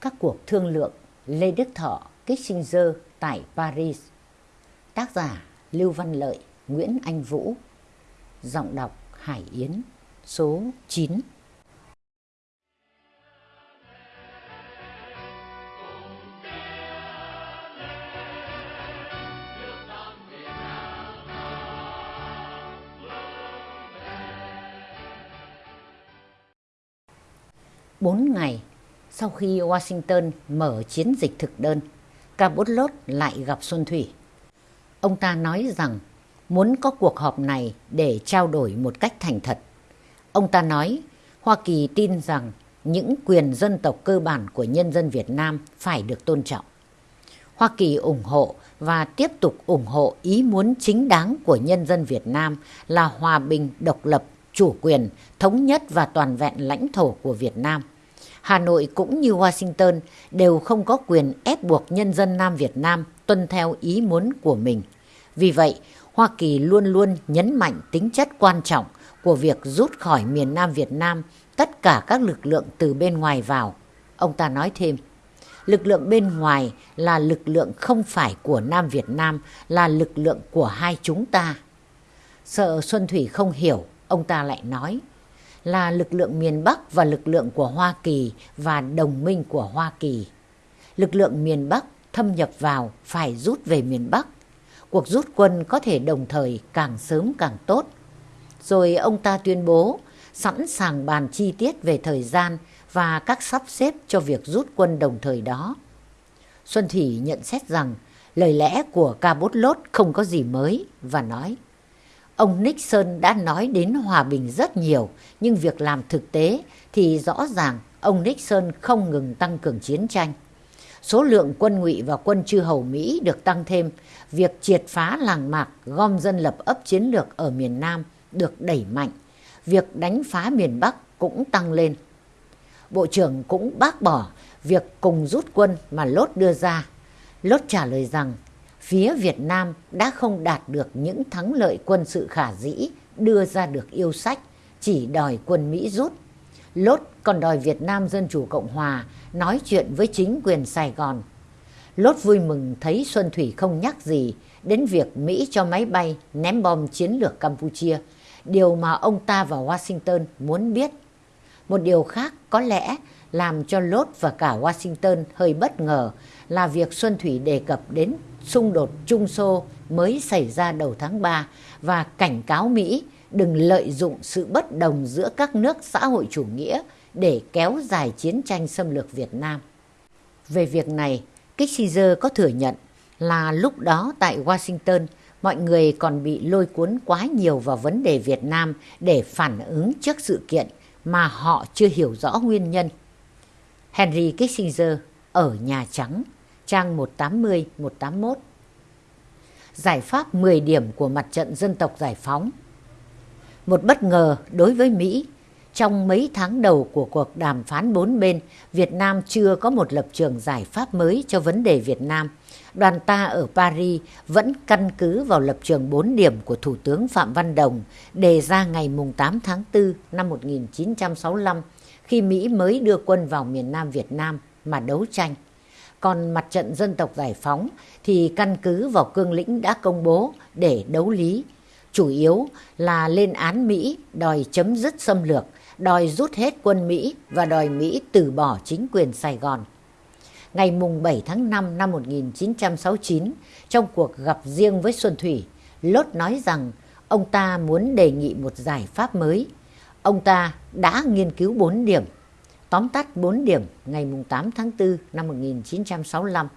Các cuộc thương lượng Lê Đức Thọ, Kissinger tại Paris. Tác giả Lưu Văn Lợi, Nguyễn Anh Vũ. Giọng đọc Hải Yến Số 9 sau khi Washington mở chiến dịch thực đơn, Cabot lại gặp Xuân Thủy. Ông ta nói rằng muốn có cuộc họp này để trao đổi một cách thành thật. Ông ta nói Hoa Kỳ tin rằng những quyền dân tộc cơ bản của nhân dân Việt Nam phải được tôn trọng. Hoa Kỳ ủng hộ và tiếp tục ủng hộ ý muốn chính đáng của nhân dân Việt Nam là hòa bình, độc lập, chủ quyền, thống nhất và toàn vẹn lãnh thổ của Việt Nam. Hà Nội cũng như Washington đều không có quyền ép buộc nhân dân Nam Việt Nam tuân theo ý muốn của mình. Vì vậy, Hoa Kỳ luôn luôn nhấn mạnh tính chất quan trọng của việc rút khỏi miền Nam Việt Nam tất cả các lực lượng từ bên ngoài vào. Ông ta nói thêm, lực lượng bên ngoài là lực lượng không phải của Nam Việt Nam, là lực lượng của hai chúng ta. Sợ Xuân Thủy không hiểu, ông ta lại nói, là lực lượng miền Bắc và lực lượng của Hoa Kỳ và đồng minh của Hoa Kỳ. Lực lượng miền Bắc thâm nhập vào phải rút về miền Bắc. Cuộc rút quân có thể đồng thời càng sớm càng tốt. Rồi ông ta tuyên bố sẵn sàng bàn chi tiết về thời gian và các sắp xếp cho việc rút quân đồng thời đó. Xuân Thủy nhận xét rằng lời lẽ của Cabot lốt không có gì mới và nói Ông Nixon đã nói đến hòa bình rất nhiều, nhưng việc làm thực tế thì rõ ràng ông Nixon không ngừng tăng cường chiến tranh. Số lượng quân ngụy và quân chư hầu Mỹ được tăng thêm, việc triệt phá làng mạc, gom dân lập ấp chiến lược ở miền Nam được đẩy mạnh, việc đánh phá miền Bắc cũng tăng lên. Bộ trưởng cũng bác bỏ việc cùng rút quân mà Lốt đưa ra. Lốt trả lời rằng phía Việt Nam đã không đạt được những thắng lợi quân sự khả dĩ đưa ra được yêu sách, chỉ đòi quân Mỹ rút. Lốt còn đòi Việt Nam Dân Chủ Cộng Hòa nói chuyện với chính quyền Sài Gòn. Lốt vui mừng thấy Xuân Thủy không nhắc gì đến việc Mỹ cho máy bay ném bom chiến lược Campuchia, điều mà ông ta và Washington muốn biết. Một điều khác có lẽ làm cho Lốt và cả Washington hơi bất ngờ là việc Xuân Thủy đề cập đến xung đột Trung Xô mới xảy ra đầu tháng 3 và cảnh cáo Mỹ đừng lợi dụng sự bất đồng giữa các nước xã hội chủ nghĩa để kéo dài chiến tranh xâm lược Việt Nam. Về việc này, Kissinger có thừa nhận là lúc đó tại Washington, mọi người còn bị lôi cuốn quá nhiều vào vấn đề Việt Nam để phản ứng trước sự kiện mà họ chưa hiểu rõ nguyên nhân. Henry Kissinger ở Nhà Trắng trang 180-181. Giải pháp 10 điểm của mặt trận dân tộc giải phóng. Một bất ngờ đối với Mỹ, trong mấy tháng đầu của cuộc đàm phán bốn bên, Việt Nam chưa có một lập trường giải pháp mới cho vấn đề Việt Nam. Đoàn ta ở Paris vẫn căn cứ vào lập trường 4 điểm của Thủ tướng Phạm Văn Đồng đề ra ngày 8 tháng 4 năm 1965 khi Mỹ mới đưa quân vào miền Nam Việt Nam mà đấu tranh. Còn mặt trận dân tộc giải phóng thì căn cứ vào cương lĩnh đã công bố để đấu lý. Chủ yếu là lên án Mỹ đòi chấm dứt xâm lược, đòi rút hết quân Mỹ và đòi Mỹ từ bỏ chính quyền Sài Gòn. Ngày mùng 7 tháng 5 năm 1969, trong cuộc gặp riêng với Xuân Thủy, Lốt nói rằng ông ta muốn đề nghị một giải pháp mới. Ông ta đã nghiên cứu 4 điểm Tóm tắt 4 điểm ngày 8 tháng 4 năm 1965.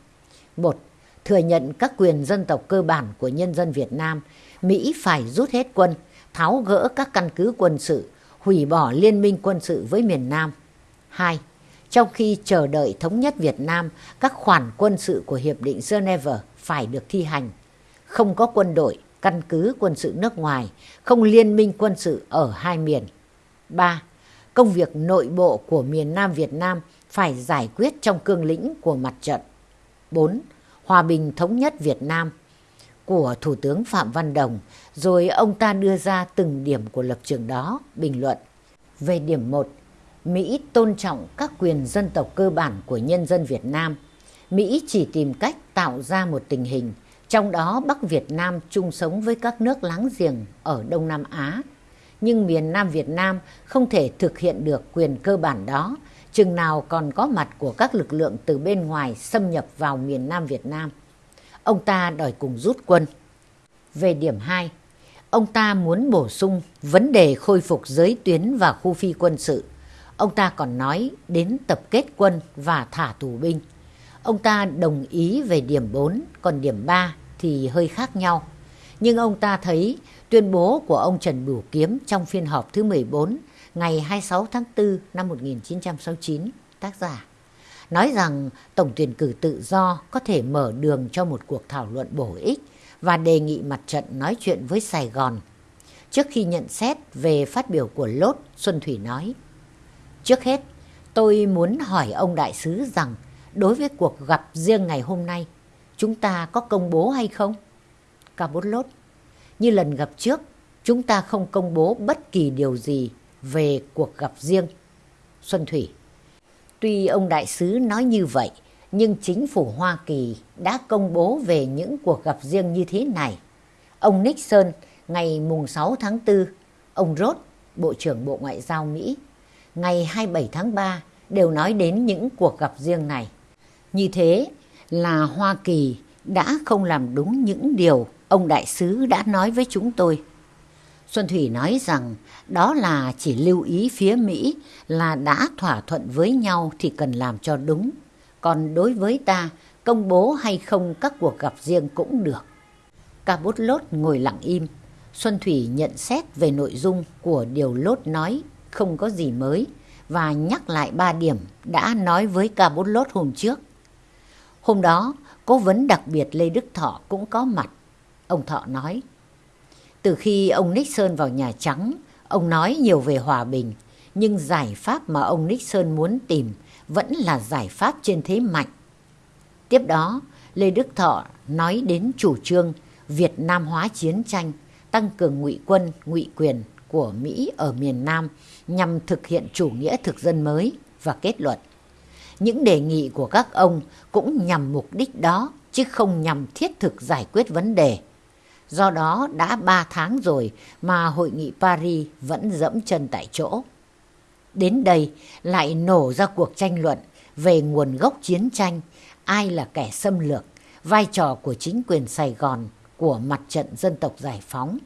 1. Thừa nhận các quyền dân tộc cơ bản của nhân dân Việt Nam. Mỹ phải rút hết quân, tháo gỡ các căn cứ quân sự, hủy bỏ liên minh quân sự với miền Nam. 2. Trong khi chờ đợi thống nhất Việt Nam, các khoản quân sự của Hiệp định Geneva phải được thi hành. Không có quân đội, căn cứ quân sự nước ngoài, không liên minh quân sự ở hai miền. 3 công việc nội bộ của miền Nam Việt Nam phải giải quyết trong cương lĩnh của mặt trận. 4. Hòa bình thống nhất Việt Nam của Thủ tướng Phạm Văn Đồng, rồi ông ta đưa ra từng điểm của lập trường đó, bình luận. Về điểm 1, Mỹ tôn trọng các quyền dân tộc cơ bản của nhân dân Việt Nam. Mỹ chỉ tìm cách tạo ra một tình hình, trong đó Bắc Việt Nam chung sống với các nước láng giềng ở Đông Nam Á. Nhưng miền Nam Việt Nam không thể thực hiện được quyền cơ bản đó, chừng nào còn có mặt của các lực lượng từ bên ngoài xâm nhập vào miền Nam Việt Nam. Ông ta đòi cùng rút quân. Về điểm 2, ông ta muốn bổ sung vấn đề khôi phục giới tuyến và khu phi quân sự. Ông ta còn nói đến tập kết quân và thả tù binh. Ông ta đồng ý về điểm 4, còn điểm 3 thì hơi khác nhau. Nhưng ông ta thấy tuyên bố của ông Trần Bửu Kiếm trong phiên họp thứ 14 ngày 26 tháng 4 năm 1969, tác giả, nói rằng tổng tuyển cử tự do có thể mở đường cho một cuộc thảo luận bổ ích và đề nghị mặt trận nói chuyện với Sài Gòn. Trước khi nhận xét về phát biểu của Lốt, Xuân Thủy nói, Trước hết, tôi muốn hỏi ông đại sứ rằng đối với cuộc gặp riêng ngày hôm nay, chúng ta có công bố hay không? Ca Bút Lốt, như lần gặp trước, chúng ta không công bố bất kỳ điều gì về cuộc gặp riêng. Xuân Thủy, tuy ông đại sứ nói như vậy, nhưng chính phủ Hoa Kỳ đã công bố về những cuộc gặp riêng như thế này. Ông Nixon ngày mùng 6 tháng 4, ông Roth, Bộ trưởng Bộ Ngoại giao Mỹ, ngày 27 tháng 3 đều nói đến những cuộc gặp riêng này. Như thế là Hoa Kỳ đã không làm đúng những điều ông đại sứ đã nói với chúng tôi. Xuân Thủy nói rằng đó là chỉ lưu ý phía Mỹ là đã thỏa thuận với nhau thì cần làm cho đúng. Còn đối với ta, công bố hay không các cuộc gặp riêng cũng được. Ca bút lốt ngồi lặng im. Xuân Thủy nhận xét về nội dung của điều lốt nói không có gì mới và nhắc lại ba điểm đã nói với ca bút lốt hôm trước. Hôm đó, cố vấn đặc biệt Lê Đức Thọ cũng có mặt. Ông Thọ nói, từ khi ông Nixon vào Nhà Trắng, ông nói nhiều về hòa bình, nhưng giải pháp mà ông Nixon muốn tìm vẫn là giải pháp trên thế mạnh. Tiếp đó, Lê Đức Thọ nói đến chủ trương Việt Nam hóa chiến tranh, tăng cường ngụy quân, ngụy quyền của Mỹ ở miền Nam nhằm thực hiện chủ nghĩa thực dân mới và kết luận. Những đề nghị của các ông cũng nhằm mục đích đó chứ không nhằm thiết thực giải quyết vấn đề. Do đó đã 3 tháng rồi mà hội nghị Paris vẫn dẫm chân tại chỗ. Đến đây lại nổ ra cuộc tranh luận về nguồn gốc chiến tranh, ai là kẻ xâm lược, vai trò của chính quyền Sài Gòn, của mặt trận dân tộc giải phóng.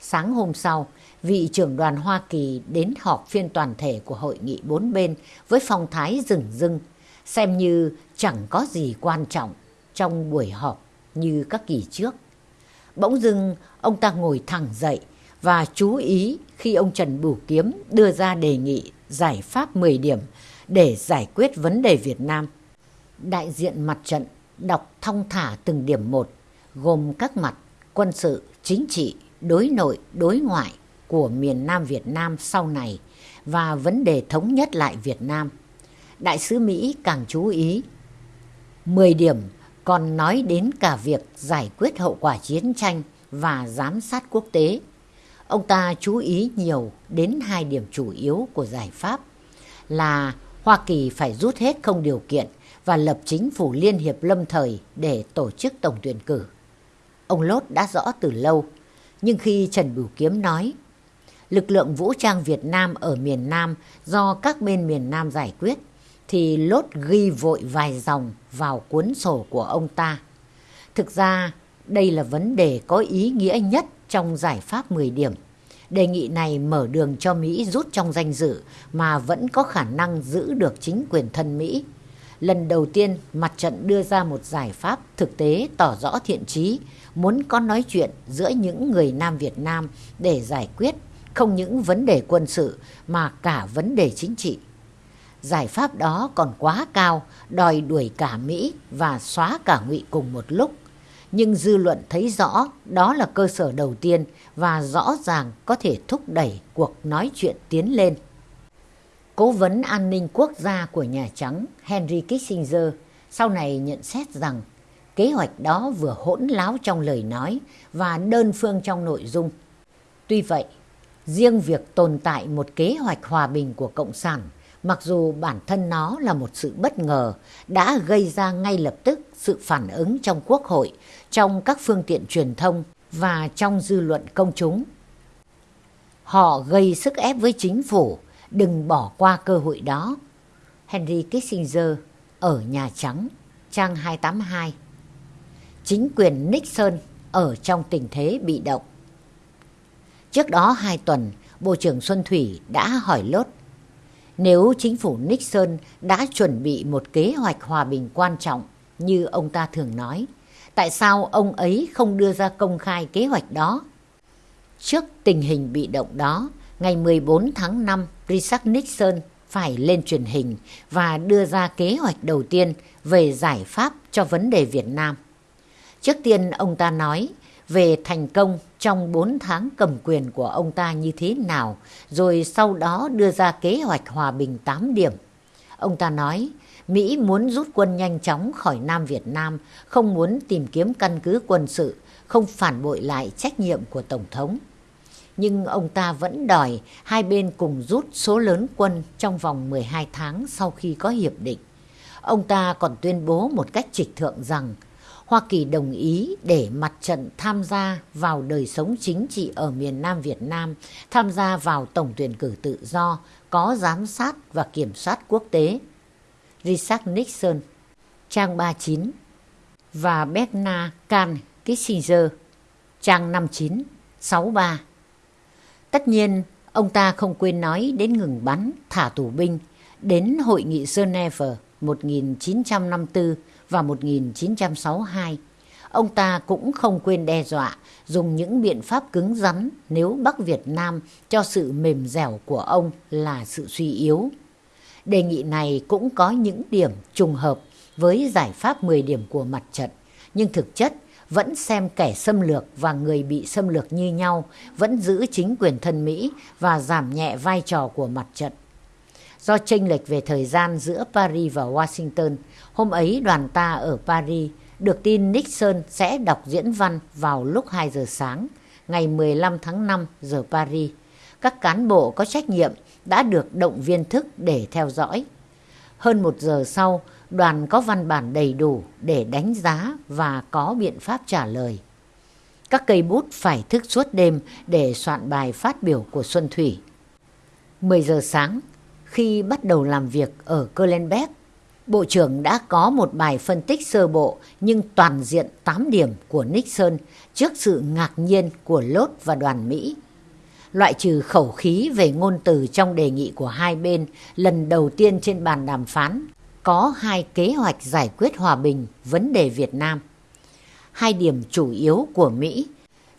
Sáng hôm sau, vị trưởng đoàn Hoa Kỳ đến họp phiên toàn thể của hội nghị bốn bên với phong thái rừng rưng, xem như chẳng có gì quan trọng trong buổi họp như các kỳ trước. Bỗng dưng ông ta ngồi thẳng dậy và chú ý khi ông Trần Bửu Kiếm đưa ra đề nghị giải pháp 10 điểm để giải quyết vấn đề Việt Nam. Đại diện mặt trận đọc thong thả từng điểm một, gồm các mặt quân sự, chính trị, đối nội, đối ngoại của miền Nam Việt Nam sau này và vấn đề thống nhất lại Việt Nam. Đại sứ Mỹ càng chú ý. 10 điểm còn nói đến cả việc giải quyết hậu quả chiến tranh và giám sát quốc tế. Ông ta chú ý nhiều đến hai điểm chủ yếu của giải pháp là Hoa Kỳ phải rút hết không điều kiện và lập chính phủ liên hiệp lâm thời để tổ chức tổng tuyển cử. Ông Lốt đã rõ từ lâu, nhưng khi Trần Bửu Kiếm nói lực lượng vũ trang Việt Nam ở miền Nam do các bên miền Nam giải quyết, thì Lốt ghi vội vài dòng vào cuốn sổ của ông ta. Thực ra, đây là vấn đề có ý nghĩa nhất trong giải pháp 10 điểm. Đề nghị này mở đường cho Mỹ rút trong danh dự mà vẫn có khả năng giữ được chính quyền thân Mỹ. Lần đầu tiên, mặt trận đưa ra một giải pháp thực tế tỏ rõ thiện trí, muốn có nói chuyện giữa những người Nam Việt Nam để giải quyết không những vấn đề quân sự mà cả vấn đề chính trị. Giải pháp đó còn quá cao, đòi đuổi cả Mỹ và xóa cả ngụy cùng một lúc. Nhưng dư luận thấy rõ đó là cơ sở đầu tiên và rõ ràng có thể thúc đẩy cuộc nói chuyện tiến lên. Cố vấn an ninh quốc gia của Nhà Trắng Henry Kissinger sau này nhận xét rằng kế hoạch đó vừa hỗn láo trong lời nói và đơn phương trong nội dung. Tuy vậy, Riêng việc tồn tại một kế hoạch hòa bình của Cộng sản, mặc dù bản thân nó là một sự bất ngờ, đã gây ra ngay lập tức sự phản ứng trong Quốc hội, trong các phương tiện truyền thông và trong dư luận công chúng. Họ gây sức ép với chính phủ, đừng bỏ qua cơ hội đó. Henry Kissinger ở Nhà Trắng, trang 282 Chính quyền Nixon ở trong tình thế bị động. Trước đó hai tuần, Bộ trưởng Xuân Thủy đã hỏi lốt nếu chính phủ Nixon đã chuẩn bị một kế hoạch hòa bình quan trọng như ông ta thường nói, tại sao ông ấy không đưa ra công khai kế hoạch đó? Trước tình hình bị động đó, ngày 14 tháng 5, Richard Nixon phải lên truyền hình và đưa ra kế hoạch đầu tiên về giải pháp cho vấn đề Việt Nam. Trước tiên ông ta nói về thành công trong 4 tháng cầm quyền của ông ta như thế nào, rồi sau đó đưa ra kế hoạch hòa bình 8 điểm. Ông ta nói, Mỹ muốn rút quân nhanh chóng khỏi Nam Việt Nam, không muốn tìm kiếm căn cứ quân sự, không phản bội lại trách nhiệm của Tổng thống. Nhưng ông ta vẫn đòi hai bên cùng rút số lớn quân trong vòng 12 tháng sau khi có hiệp định. Ông ta còn tuyên bố một cách trịch thượng rằng Hoa Kỳ đồng ý để mặt trận tham gia vào đời sống chính trị ở miền Nam Việt Nam, tham gia vào tổng tuyển cử tự do, có giám sát và kiểm soát quốc tế. Richard Nixon, trang 39 và Bethna Can Kissinger, trang 59, 63. Tất nhiên, ông ta không quên nói đến ngừng bắn, thả tù binh, đến Hội nghị Geneva 1954 vào 1962. Ông ta cũng không quên đe dọa dùng những biện pháp cứng rắn nếu Bắc Việt Nam cho sự mềm dẻo của ông là sự suy yếu. Đề nghị này cũng có những điểm trùng hợp với giải pháp 10 điểm của mặt trận, nhưng thực chất vẫn xem kẻ xâm lược và người bị xâm lược như nhau, vẫn giữ chính quyền thân Mỹ và giảm nhẹ vai trò của mặt trận. Do chênh lệch về thời gian giữa Paris và Washington, hôm ấy đoàn ta ở Paris được tin Nixon sẽ đọc diễn văn vào lúc 2 giờ sáng, ngày 15 tháng 5 giờ Paris. Các cán bộ có trách nhiệm đã được động viên thức để theo dõi. Hơn một giờ sau, đoàn có văn bản đầy đủ để đánh giá và có biện pháp trả lời. Các cây bút phải thức suốt đêm để soạn bài phát biểu của Xuân Thủy. 10 giờ sáng, khi bắt đầu làm việc ở Kölnbeck, Bộ trưởng đã có một bài phân tích sơ bộ nhưng toàn diện 8 điểm của Nixon trước sự ngạc nhiên của Lốt và đoàn Mỹ. Loại trừ khẩu khí về ngôn từ trong đề nghị của hai bên lần đầu tiên trên bàn đàm phán, có hai kế hoạch giải quyết hòa bình vấn đề Việt Nam. Hai điểm chủ yếu của Mỹ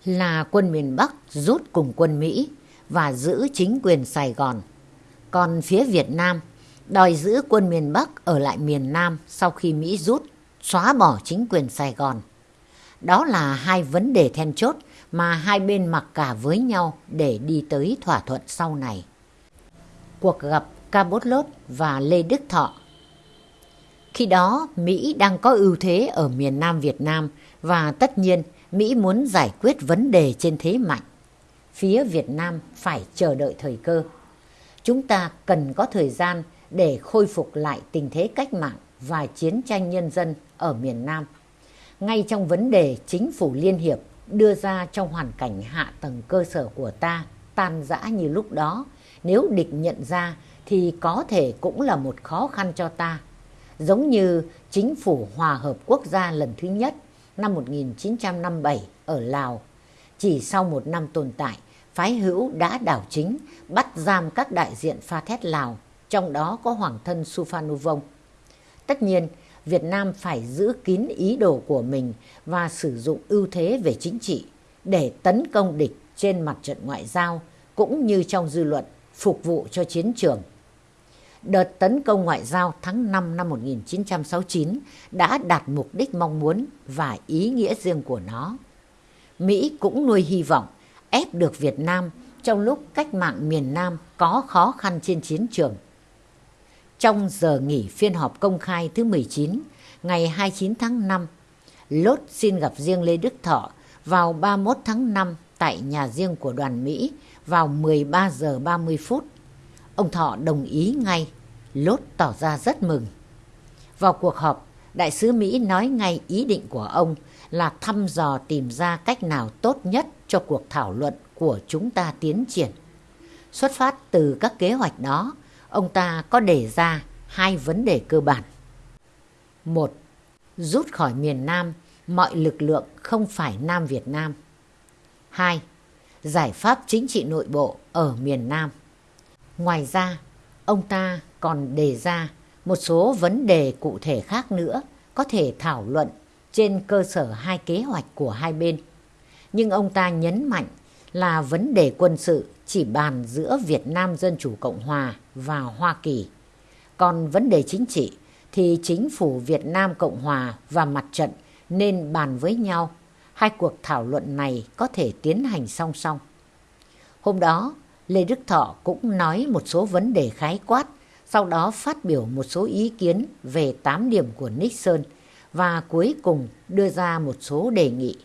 là quân miền Bắc rút cùng quân Mỹ và giữ chính quyền Sài Gòn còn phía Việt Nam đòi giữ quân miền Bắc ở lại miền Nam sau khi Mỹ rút, xóa bỏ chính quyền Sài Gòn. Đó là hai vấn đề then chốt mà hai bên mặc cả với nhau để đi tới thỏa thuận sau này. Cuộc gặp Cabot Lốt và Lê Đức Thọ Khi đó, Mỹ đang có ưu thế ở miền Nam Việt Nam và tất nhiên Mỹ muốn giải quyết vấn đề trên thế mạnh. Phía Việt Nam phải chờ đợi thời cơ chúng ta cần có thời gian để khôi phục lại tình thế cách mạng và chiến tranh nhân dân ở miền Nam. Ngay trong vấn đề chính phủ liên hiệp đưa ra trong hoàn cảnh hạ tầng cơ sở của ta tan rã như lúc đó, nếu địch nhận ra thì có thể cũng là một khó khăn cho ta. Giống như chính phủ hòa hợp quốc gia lần thứ nhất năm 1957 ở Lào, chỉ sau một năm tồn tại phái hữu đã đảo chính, bắt giam các đại diện pha thét Lào, trong đó có Hoàng thân Suphanuvong. Tất nhiên, Việt Nam phải giữ kín ý đồ của mình và sử dụng ưu thế về chính trị để tấn công địch trên mặt trận ngoại giao cũng như trong dư luận phục vụ cho chiến trường. Đợt tấn công ngoại giao tháng 5 năm 1969 đã đạt mục đích mong muốn và ý nghĩa riêng của nó. Mỹ cũng nuôi hy vọng ép được Việt Nam trong lúc cách mạng miền Nam có khó khăn trên chiến trường. Trong giờ nghỉ phiên họp công khai thứ 19, ngày 29 tháng 5, Lốt xin gặp riêng Lê Đức Thọ vào 31 tháng 5 tại nhà riêng của đoàn Mỹ vào 13 giờ 30 phút. Ông Thọ đồng ý ngay, Lốt tỏ ra rất mừng. Vào cuộc họp, đại sứ Mỹ nói ngay ý định của ông là thăm dò tìm ra cách nào tốt nhất cho cuộc thảo luận của chúng ta tiến triển. Xuất phát từ các kế hoạch đó, ông ta có đề ra hai vấn đề cơ bản. Một, rút khỏi miền Nam mọi lực lượng không phải Nam Việt Nam. Hai, giải pháp chính trị nội bộ ở miền Nam. Ngoài ra, ông ta còn đề ra một số vấn đề cụ thể khác nữa có thể thảo luận trên cơ sở hai kế hoạch của hai bên. Nhưng ông ta nhấn mạnh là vấn đề quân sự chỉ bàn giữa Việt Nam Dân Chủ Cộng Hòa và Hoa Kỳ. Còn vấn đề chính trị thì chính phủ Việt Nam Cộng Hòa và mặt trận nên bàn với nhau. Hai cuộc thảo luận này có thể tiến hành song song. Hôm đó, Lê Đức Thọ cũng nói một số vấn đề khái quát, sau đó phát biểu một số ý kiến về 8 điểm của Nixon và cuối cùng đưa ra một số đề nghị.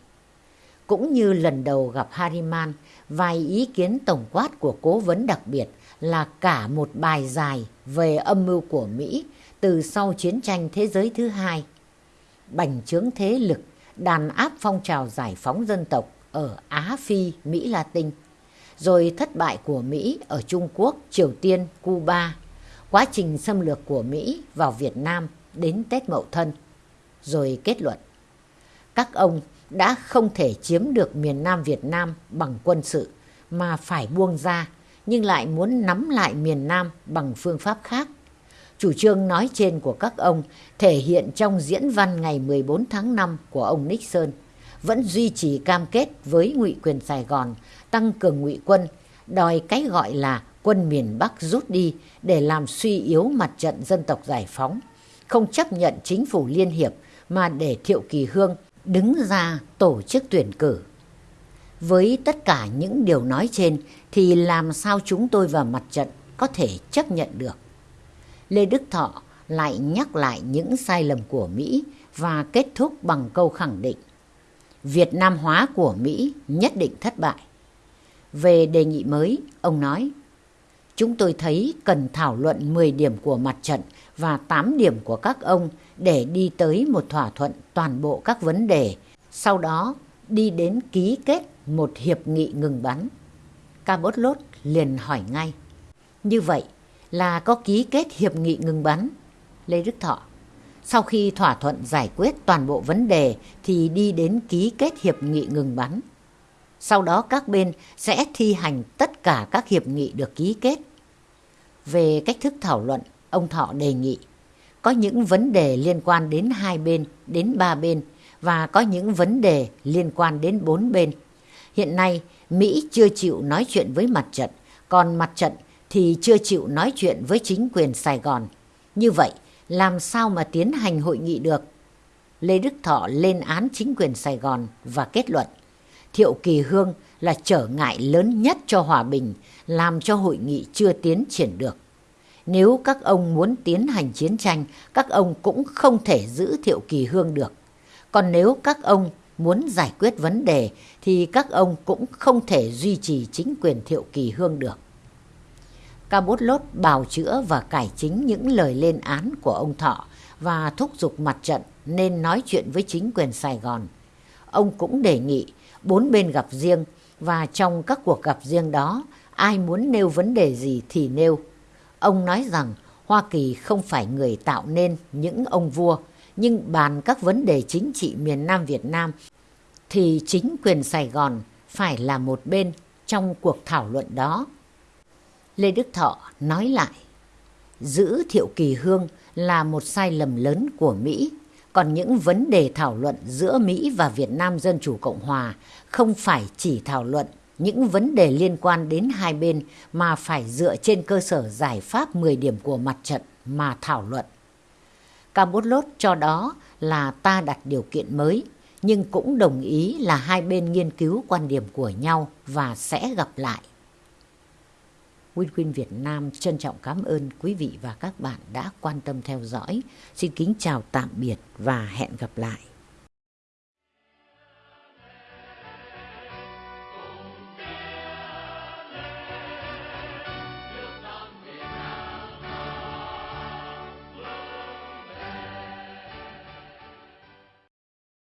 Cũng như lần đầu gặp Harriman, vài ý kiến tổng quát của cố vấn đặc biệt là cả một bài dài về âm mưu của Mỹ từ sau chiến tranh thế giới thứ hai. Bành trướng thế lực, đàn áp phong trào giải phóng dân tộc ở Á Phi, Mỹ Latin, rồi thất bại của Mỹ ở Trung Quốc, Triều Tiên, Cuba, quá trình xâm lược của Mỹ vào Việt Nam đến Tết Mậu Thân, rồi kết luận. Các ông đã không thể chiếm được miền Nam Việt Nam bằng quân sự mà phải buông ra nhưng lại muốn nắm lại miền Nam bằng phương pháp khác. Chủ trương nói trên của các ông thể hiện trong diễn văn ngày 14 tháng 5 của ông Nixon vẫn duy trì cam kết với ngụy quyền Sài Gòn tăng cường ngụy quân, đòi cái gọi là quân miền Bắc rút đi để làm suy yếu mặt trận dân tộc giải phóng, không chấp nhận chính phủ liên hiệp mà để Thiệu Kỳ Hương đứng ra tổ chức tuyển cử. Với tất cả những điều nói trên thì làm sao chúng tôi và mặt trận có thể chấp nhận được. Lê Đức Thọ lại nhắc lại những sai lầm của Mỹ và kết thúc bằng câu khẳng định Việt Nam hóa của Mỹ nhất định thất bại. Về đề nghị mới, ông nói Chúng tôi thấy cần thảo luận 10 điểm của mặt trận và 8 điểm của các ông để đi tới một thỏa thuận toàn bộ các vấn đề, sau đó đi đến ký kết một hiệp nghị ngừng bắn. Cabot Lốt liền hỏi ngay. Như vậy là có ký kết hiệp nghị ngừng bắn? Lê Đức Thọ. Sau khi thỏa thuận giải quyết toàn bộ vấn đề thì đi đến ký kết hiệp nghị ngừng bắn. Sau đó các bên sẽ thi hành tất cả các hiệp nghị được ký kết. Về cách thức thảo luận, ông Thọ đề nghị có những vấn đề liên quan đến hai bên, đến ba bên và có những vấn đề liên quan đến bốn bên. Hiện nay, Mỹ chưa chịu nói chuyện với mặt trận, còn mặt trận thì chưa chịu nói chuyện với chính quyền Sài Gòn. Như vậy, làm sao mà tiến hành hội nghị được? Lê Đức Thọ lên án chính quyền Sài Gòn và kết luận Thiệu Kỳ Hương là trở ngại lớn nhất cho hòa bình, làm cho hội nghị chưa tiến triển được. Nếu các ông muốn tiến hành chiến tranh, các ông cũng không thể giữ Thiệu Kỳ Hương được. Còn nếu các ông muốn giải quyết vấn đề thì các ông cũng không thể duy trì chính quyền Thiệu Kỳ Hương được. Cao Lốt bào chữa và cải chính những lời lên án của ông Thọ và thúc giục mặt trận nên nói chuyện với chính quyền Sài Gòn. Ông cũng đề nghị bốn bên gặp riêng và trong các cuộc gặp riêng đó ai muốn nêu vấn đề gì thì nêu. Ông nói rằng Hoa Kỳ không phải người tạo nên những ông vua nhưng bàn các vấn đề chính trị miền Nam Việt Nam thì chính quyền Sài Gòn phải là một bên trong cuộc thảo luận đó. Lê Đức Thọ nói lại, giữ Thiệu Kỳ Hương là một sai lầm lớn của Mỹ, còn những vấn đề thảo luận giữa Mỹ và Việt Nam Dân Chủ Cộng Hòa không phải chỉ thảo luận những vấn đề liên quan đến hai bên mà phải dựa trên cơ sở giải pháp 10 điểm của mặt trận mà thảo luận. Campuchia cho đó là ta đặt điều kiện mới, nhưng cũng đồng ý là hai bên nghiên cứu quan điểm của nhau và sẽ gặp lại. Win Win Việt Nam trân trọng cảm ơn quý vị và các bạn đã quan tâm theo dõi. Xin kính chào tạm biệt và hẹn gặp lại.